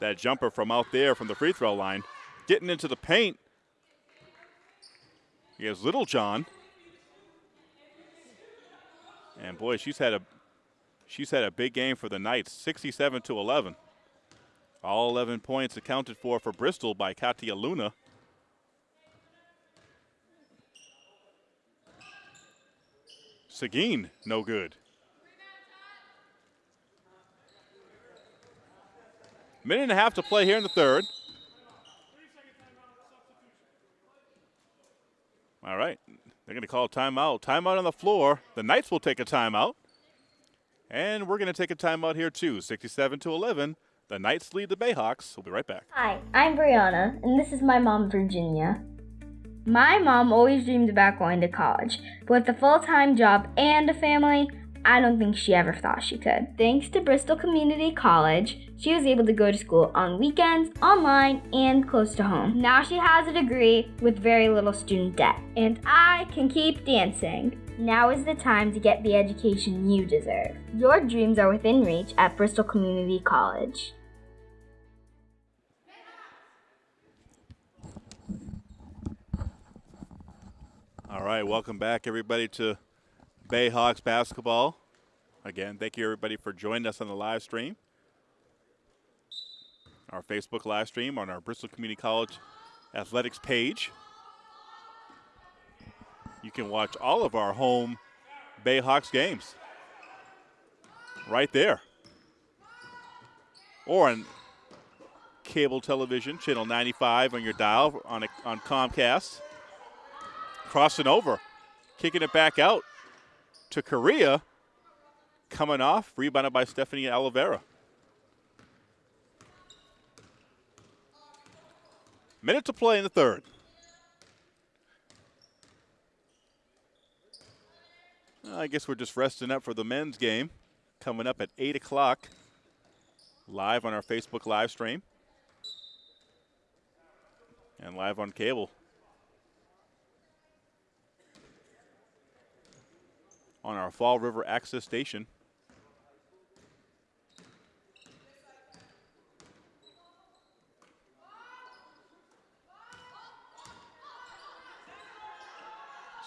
that jumper from out there from the free throw line. Getting into the paint. Here's Littlejohn. And boy, she's had a she's had a big game for the Knights, 67 to 11. All 11 points accounted for for Bristol by Katia Luna. Seguin, no good. Minute and a half to play here in the third. All right. They're going to call timeout. Timeout on the floor. The Knights will take a timeout. And we're going to take a timeout here too. 67 to 11. The Knights lead the Bayhawks. We'll be right back. Hi, I'm Brianna, and this is my mom, Virginia. My mom always dreamed about going to college, but with a full time job and a family, I don't think she ever thought she could. Thanks to Bristol Community College, she was able to go to school on weekends, online, and close to home. Now she has a degree with very little student debt, and I can keep dancing. Now is the time to get the education you deserve. Your dreams are within reach at Bristol Community College. All right, welcome back, everybody, to Bayhawks basketball. Again, thank you, everybody, for joining us on the live stream. Our Facebook live stream on our Bristol Community College athletics page. You can watch all of our home Bayhawks games right there. Or on cable television, channel 95 on your dial on, a, on Comcast crossing over, kicking it back out to Correa. Coming off, rebounded by Stephanie Oliveira. Minute to play in the third. I guess we're just resting up for the men's game coming up at 8 o'clock live on our Facebook live stream and live on cable. On our Fall River access station.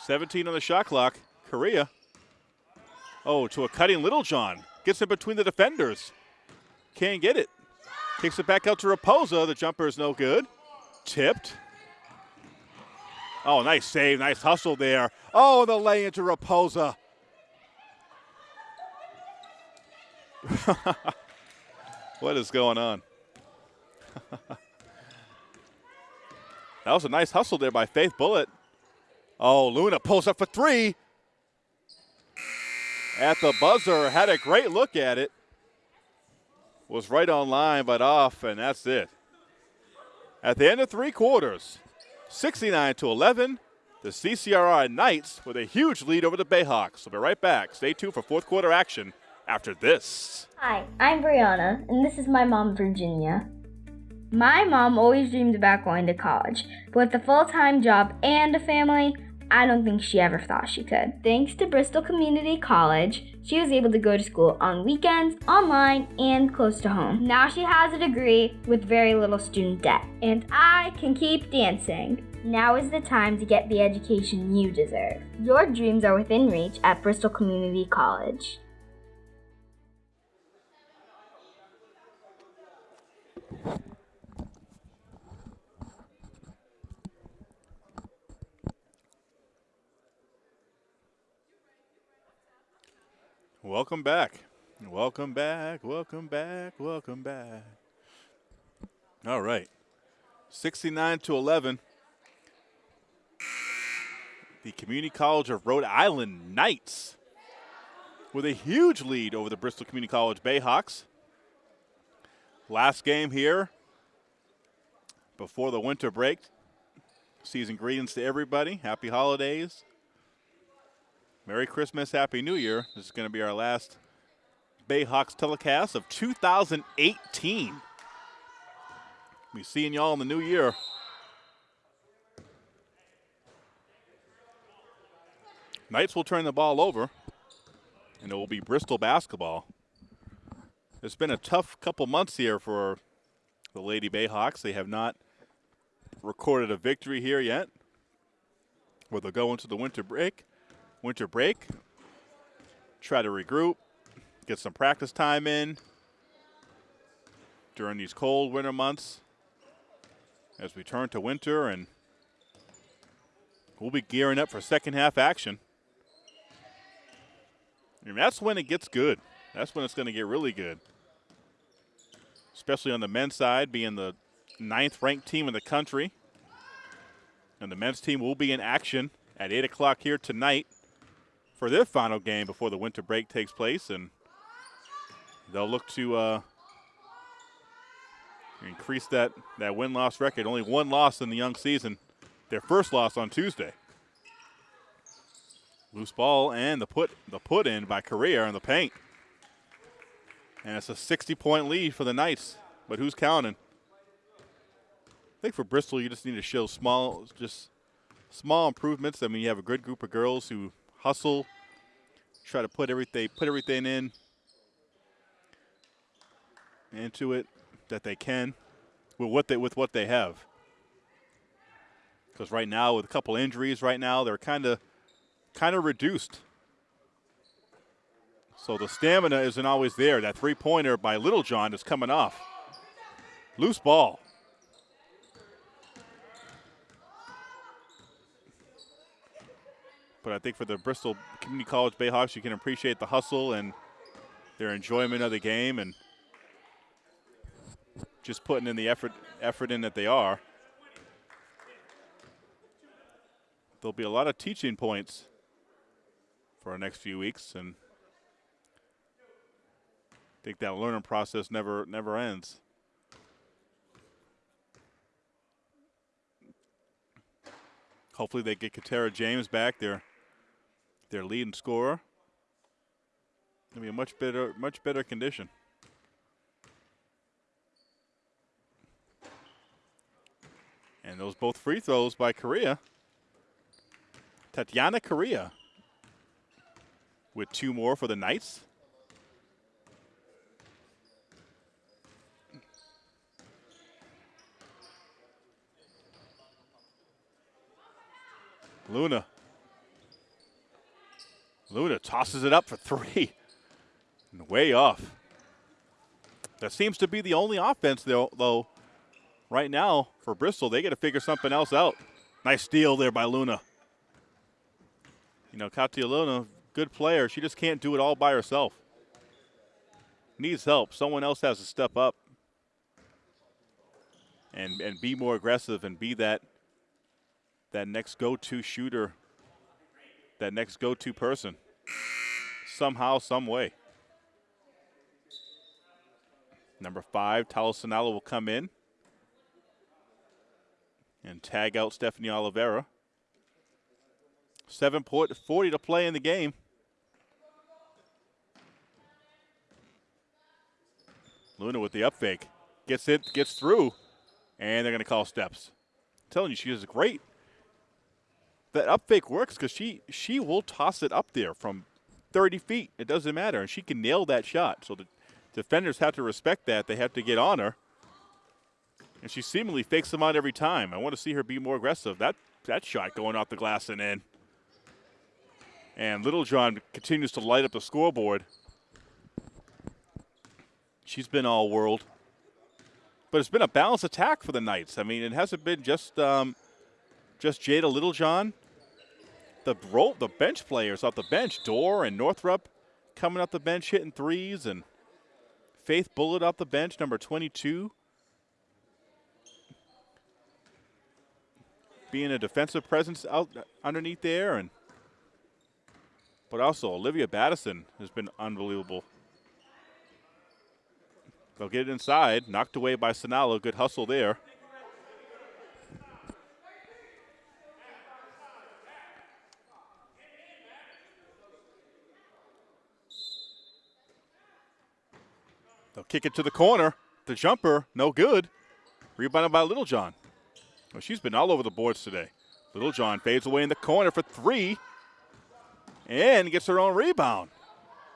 Seventeen on the shot clock. Correa. Oh, to a cutting Littlejohn. Gets in between the defenders. Can't get it. Kicks it back out to Raposa. The jumper is no good. Tipped. Oh, nice save. Nice hustle there. Oh, the lay into Raposa. what is going on? that was a nice hustle there by Faith Bullet. Oh, Luna pulls up for three. At the buzzer, had a great look at it. Was right on line, but off, and that's it. At the end of three quarters, 69 to 11, the CCRI Knights with a huge lead over the Bayhawks. We'll be right back. Stay tuned for fourth quarter action after this. Hi, I'm Brianna, and this is my mom, Virginia. My mom always dreamed about going to college, but with a full time job and a family, I don't think she ever thought she could. Thanks to Bristol Community College, she was able to go to school on weekends, online, and close to home. Now she has a degree with very little student debt, and I can keep dancing. Now is the time to get the education you deserve. Your dreams are within reach at Bristol Community College. Welcome back. Welcome back. Welcome back. Welcome back. All right. 69 to 11. The Community College of Rhode Island Knights with a huge lead over the Bristol Community College Bayhawks. Last game here before the winter break. Season greetings to everybody. Happy holidays. Merry Christmas, Happy New Year. This is going to be our last Bayhawks telecast of 2018. Be seeing y'all in the new year. Knights will turn the ball over, and it will be Bristol basketball. It's been a tough couple months here for the Lady Bayhawks. They have not recorded a victory here yet, where they'll go into the winter break winter break, try to regroup, get some practice time in during these cold winter months as we turn to winter and we'll be gearing up for second half action. And that's when it gets good. That's when it's going to get really good. Especially on the men's side, being the ninth ranked team in the country. And the men's team will be in action at 8 o'clock here tonight for their final game before the winter break takes place. And they'll look to uh, increase that, that win loss record. Only one loss in the young season, their first loss on Tuesday. Loose ball and the put the put in by Correa in the paint. And it's a 60 point lead for the Knights. But who's counting? I think for Bristol you just need to show small just small improvements. I mean you have a good group of girls who hustle, try to put everything put everything in into it that they can with what they with what they have. Because right now with a couple injuries right now they're kind of kind of reduced. So the stamina isn't always there. That three pointer by Littlejohn is coming off. Loose ball. But I think for the Bristol Community College Bayhawks, you can appreciate the hustle and their enjoyment of the game and just putting in the effort effort in that they are. There'll be a lot of teaching points for our next few weeks, and think that learning process never never ends. Hopefully, they get Katera James back, their their leading scorer. Gonna be a much better much better condition. And those both free throws by Correa. Tatiana Correa with two more for the Knights. Luna. Luna tosses it up for three. And way off. That seems to be the only offense, though, though right now for Bristol. They got to figure something else out. Nice steal there by Luna. You know, Katia Luna good player. She just can't do it all by herself. Needs help. Someone else has to step up and and be more aggressive and be that that next go-to shooter, that next go-to person. Somehow, some way. Number five, Taylor Sanala will come in and tag out Stephanie Oliveira. 7.40 to play in the game. Luna with the up fake. Gets it, gets through, and they're going to call steps. I'm telling you, she is great. That up fake works because she, she will toss it up there from 30 feet. It doesn't matter. And she can nail that shot. So the defenders have to respect that. They have to get on her. And she seemingly fakes them out every time. I want to see her be more aggressive. That, that shot going off the glass and in. And Littlejohn continues to light up the scoreboard. She's been all world. But it's been a balanced attack for the Knights. I mean, it hasn't been just um, just Jada Littlejohn. The the bench players off the bench, Dorr and Northrup coming off the bench hitting threes, and Faith Bullet off the bench, number 22. Being a defensive presence out underneath there, and but also Olivia Battison has been unbelievable. They'll get it inside. Knocked away by Sanala. Good hustle there. Kick it to the corner. The jumper, no good. Rebounded by Littlejohn. Well, she's been all over the boards today. Littlejohn fades away in the corner for three and gets her own rebound.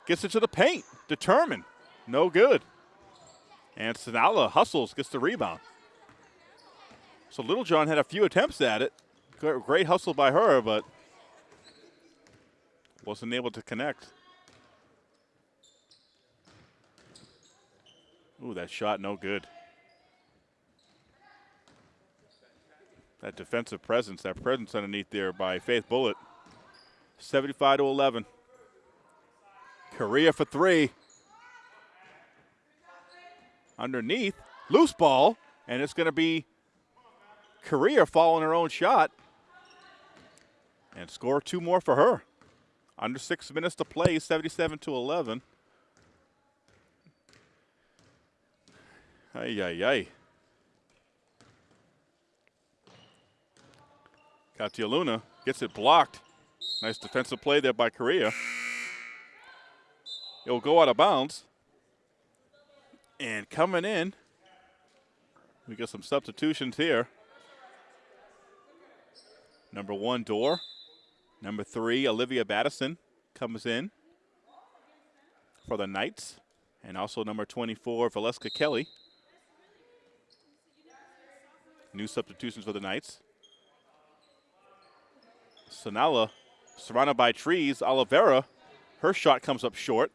Gets it to the paint. Determined. No good. And Sanala hustles, gets the rebound. So Littlejohn had a few attempts at it. Great hustle by her, but wasn't able to connect. Ooh, that shot no good. That defensive presence, that presence underneath there by Faith Bullet. 75 to 11. Correa for three. Underneath, loose ball, and it's going to be Correa following her own shot. And score two more for her. Under six minutes to play, 77 to 11. Ay, ay. Katia Luna gets it blocked. Nice defensive play there by Correa. It'll go out of bounds. And coming in, we get some substitutions here. Number one, Dorr. Number three, Olivia Battison comes in for the Knights. And also number 24, Valeska Kelly. New substitutions for the Knights. Sanala surrounded by trees. Oliveira, her shot comes up short.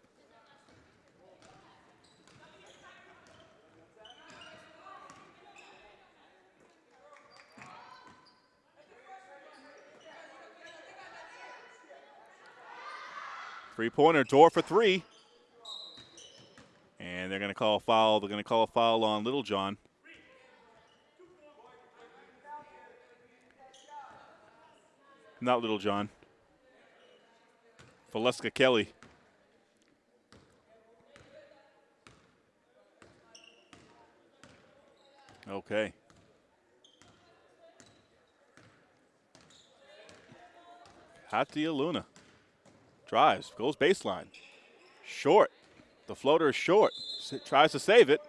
Three pointer, Dorr for three. And they're going to call a foul. They're going to call a foul on Littlejohn. Not Littlejohn. Valeska Kelly. Okay. Katia Luna. Drives, goes baseline. Short. The floater is short. S tries to save it.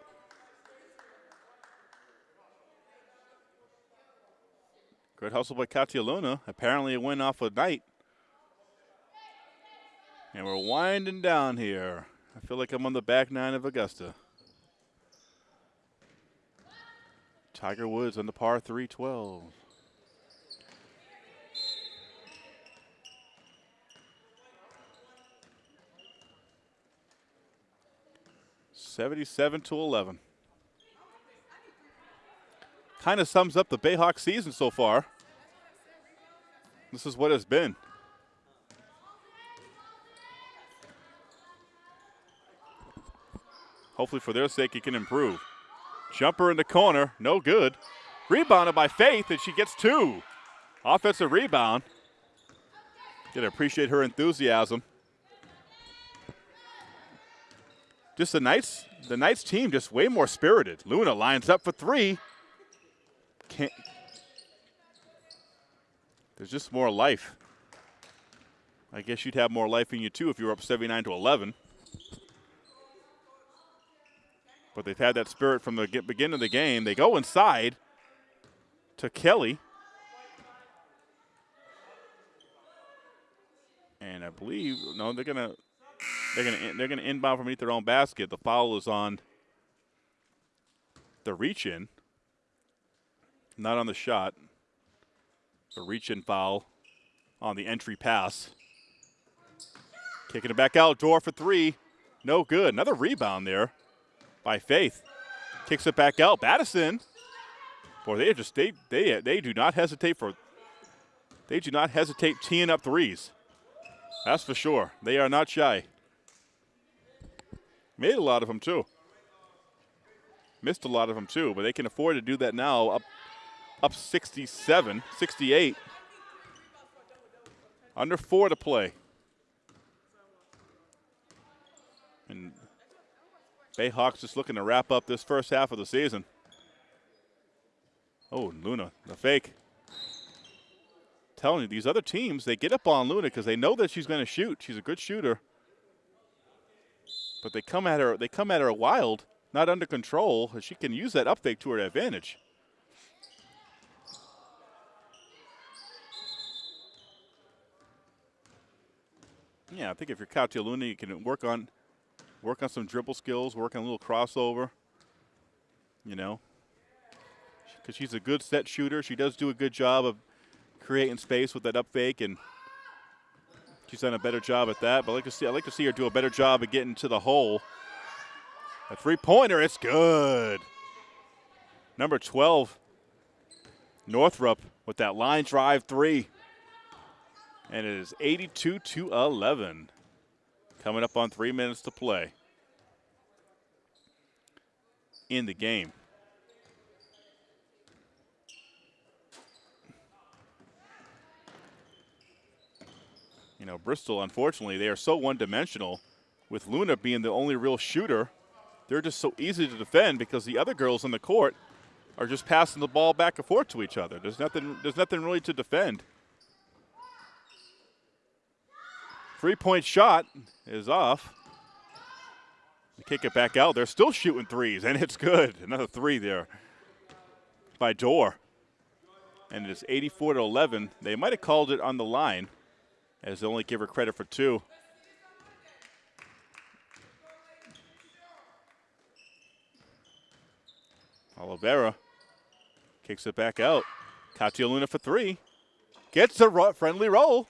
Good hustle by Katia Luna. Apparently it went off a night. And we're winding down here. I feel like I'm on the back nine of Augusta. Tiger Woods on the par 312. 77 to 11. Kind of sums up the Bayhawk season so far. This is what it's been. Hopefully, for their sake, he can improve. Jumper in the corner, no good. Rebounded by Faith, and she gets two. Offensive rebound. Gotta appreciate her enthusiasm. just the Knights, the Knights team just way more spirited. Luna lines up for three. Can't. There's just more life. I guess you'd have more life in you too if you were up 79 to 11. But they've had that spirit from the beginning of the game. They go inside to Kelly. And I believe, no, they're to they're gonna they're gonna inbound from underneath their own basket. The foul is on the reach in, not on the shot. The reach in foul on the entry pass. Kicking it back out, Dorr for three. No good. Another rebound there by Faith. Kicks it back out. Battison. Boy, they just they they they do not hesitate for they do not hesitate teeing up threes. That's for sure. They are not shy. Made a lot of them too. Missed a lot of them too, but they can afford to do that now up up 67, 68. Under four to play. And Bayhawks just looking to wrap up this first half of the season. Oh, Luna, the fake. Telling you, these other teams, they get up on Luna because they know that she's going to shoot. She's a good shooter but they come at her they come at her wild, not under control. She can use that up fake to her advantage. Yeah, I think if you're Katia Luna, you can work on work on some dribble skills, work on a little crossover. You know, because she's a good set shooter. She does do a good job of creating space with that up fake and – She's done a better job at that, but I like to see I like to see her do a better job of getting to the hole. A three-pointer, it's good. Number 12, Northrup with that line drive three. And it is 82 to 11. Coming up on three minutes to play in the game. You know, Bristol, unfortunately, they are so one dimensional with Luna being the only real shooter. They're just so easy to defend because the other girls in the court are just passing the ball back and forth to each other. There's nothing, there's nothing really to defend. Three point shot is off. They kick it back out. They're still shooting threes, and it's good. Another three there by Dorr. And it's 84 to 11. They might have called it on the line, as they only give her credit for two. Oliveira kicks it back out. Katia Luna for three. Gets a friendly roll.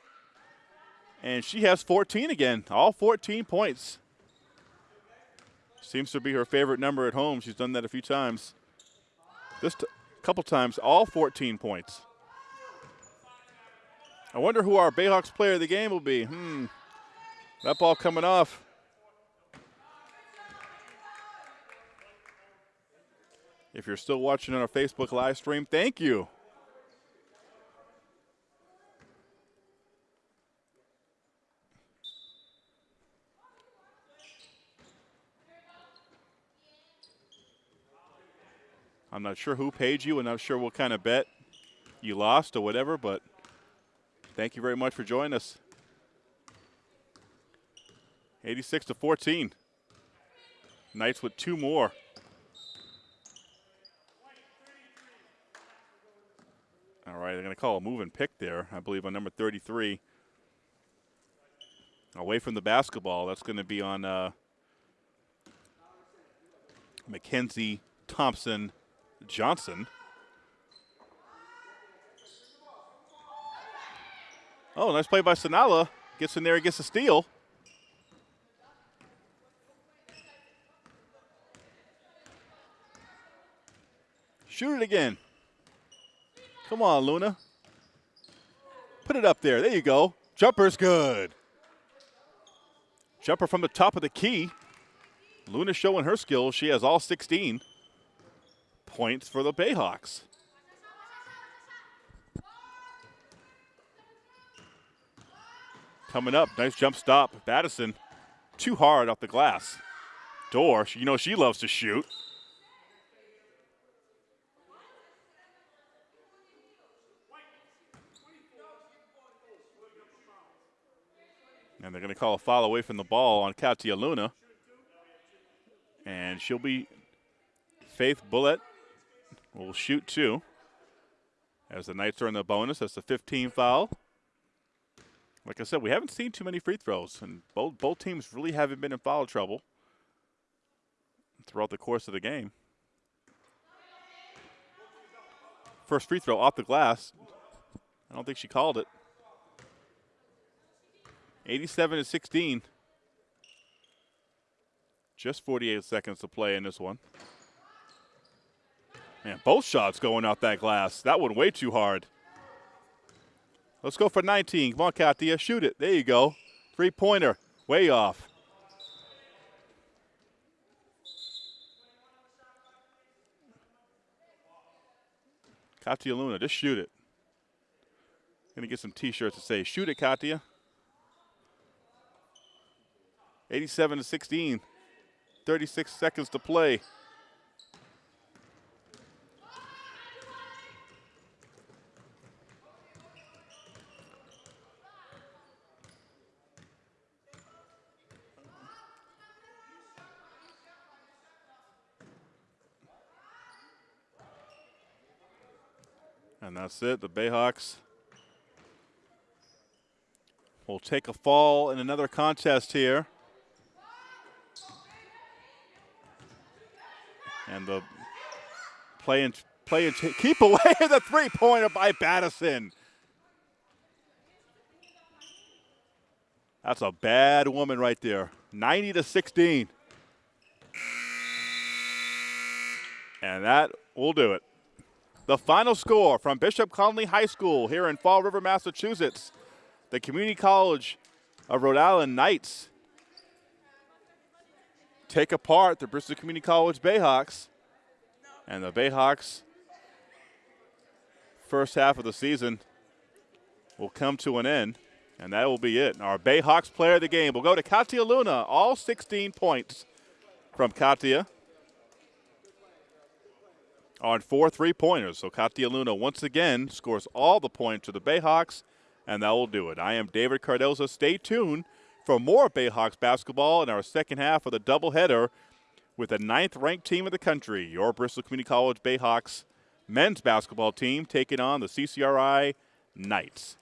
And she has 14 again, all 14 points. Seems to be her favorite number at home. She's done that a few times. This couple times, all 14 points. I wonder who our Bayhawks player of the game will be. Hmm. That ball coming off. If you're still watching on our Facebook live stream, thank you. I'm not sure who paid you and I'm not sure what kind of bet you lost or whatever, but thank you very much for joining us. 86 to 14. Knights with two more. All right, they're going to call a move and pick there, I believe, on number 33. Away from the basketball, that's going to be on uh, Mackenzie Thompson Johnson. Oh, nice play by Sanala. Gets in there gets a steal. Shoot it again. Come on, Luna. Put it up there. There you go. Jumper's good. Jumper from the top of the key. Luna showing her skills. She has all 16 points for the Bayhawks. Coming up, nice jump stop. Battison, too hard off the glass. Dorr, you know she loves to shoot. And they're going to call a foul away from the ball on Katia Luna. And she'll be Faith Bullet will shoot two. As the Knights are in the bonus, that's the 15 foul. Like I said, we haven't seen too many free throws, and both both teams really haven't been in foul trouble throughout the course of the game. First free throw off the glass. I don't think she called it. 87 to 16. Just 48 seconds to play in this one. Man, both shots going off that glass. That one way too hard. Let's go for 19. Come on, Katia. Shoot it. There you go. Three pointer. Way off. Katia Luna, just shoot it. Gonna get some t-shirts to say, shoot it, Katia. 87 to 16. 36 seconds to play. And that's it. The Bayhawks will take a fall in another contest here. And the play and play and keep away the three pointer by Battison. That's a bad woman right there. 90 to 16. And that will do it. The final score from Bishop Connolly High School here in Fall River, Massachusetts. The Community College of Rhode Island Knights take apart the Bristol Community College Bayhawks. And the Bayhawks, first half of the season, will come to an end. And that will be it. Our Bayhawks player of the game will go to Katia Luna. All 16 points from Katia on four three pointers. So Katia Luna once again scores all the points to the Bayhawks, and that will do it. I am David Cardoza. Stay tuned for more Bayhawks basketball in our second half of the doubleheader with the ninth ranked team in the country, your Bristol Community College Bayhawks men's basketball team taking on the CCRI Knights.